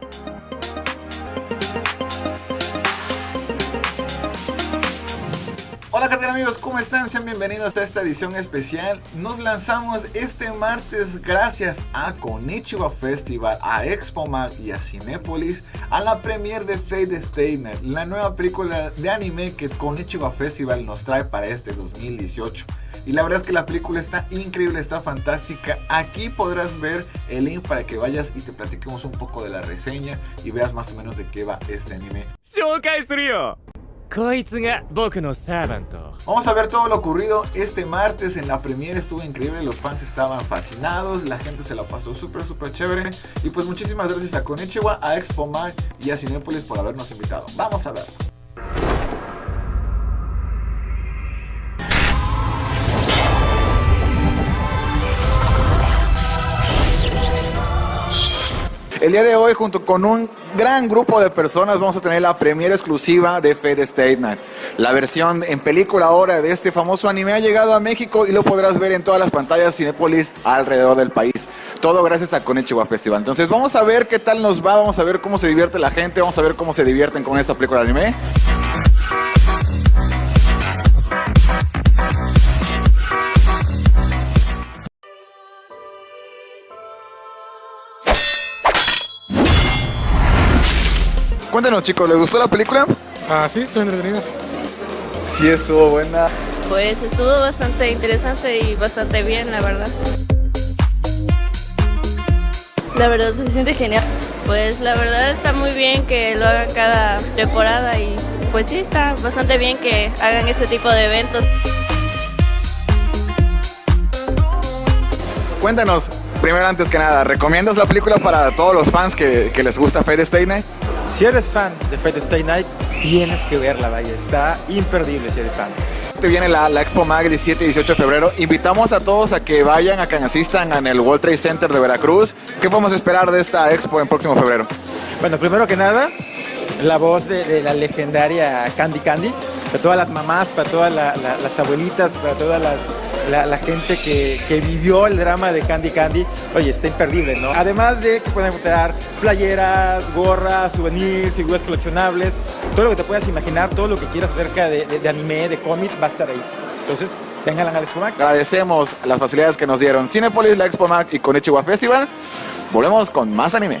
Música Hola qué tal amigos, ¿cómo están? Sean bienvenidos a esta edición especial. Nos lanzamos este martes gracias a Konichiwa Festival, a Expo Mag y a Cinépolis a la premiere de Fate Stay la nueva película de anime que Konichiwa Festival nos trae para este 2018. Y la verdad es que la película está increíble, está fantástica. Aquí podrás ver el link para que vayas y te platiquemos un poco de la reseña y veas más o menos de qué va este anime. Vamos a ver todo lo ocurrido este martes en la premiere, estuvo increíble, los fans estaban fascinados, la gente se la pasó súper súper chévere y pues muchísimas gracias a Konichiwa, a Expo Mag y a Cinepolis por habernos invitado. Vamos a verlo. El día de hoy, junto con un gran grupo de personas, vamos a tener la premiere exclusiva de Fate State. La versión en película ahora de este famoso anime ha llegado a México y lo podrás ver en todas las pantallas Cinepolis alrededor del país. Todo gracias a Konichiwa Festival. Entonces vamos a ver qué tal nos va, vamos a ver cómo se divierte la gente, vamos a ver cómo se divierten con esta película de anime. Cuéntenos chicos, ¿les gustó la película? Ah, sí, estoy entretenido. Sí, estuvo buena. Pues estuvo bastante interesante y bastante bien, la verdad. La verdad se siente genial. Pues la verdad está muy bien que lo hagan cada temporada y pues sí está bastante bien que hagan este tipo de eventos. Cuéntanos, primero antes que nada, ¿recomiendas la película para todos los fans que, que les gusta Fate Stay Night? Si eres fan de Fate Stay Night, tienes que verla, vaya, está imperdible si eres fan. Te viene la, la Expo Mag 17 y 18 de febrero. Invitamos a todos a que vayan, a que asistan en el World Trade Center de Veracruz. ¿Qué podemos esperar de esta Expo en próximo febrero? Bueno, primero que nada, la voz de, de la legendaria Candy Candy, para todas las mamás, para todas la, la, las abuelitas, para toda la, gente que, que, vivió el drama de Candy Candy, oye, está imperdible, ¿no? Además de que pueden encontrar playeras, gorras, souvenirs, figuras coleccionables, todo lo que te puedas imaginar, todo lo que quieras acerca de, anime, de cómic, va a estar ahí. Entonces, vengan a la Expo Mac. Agradecemos las facilidades que nos dieron Cinepolis, la Expo Mac y Konichiwa Festival. Volvemos con más anime.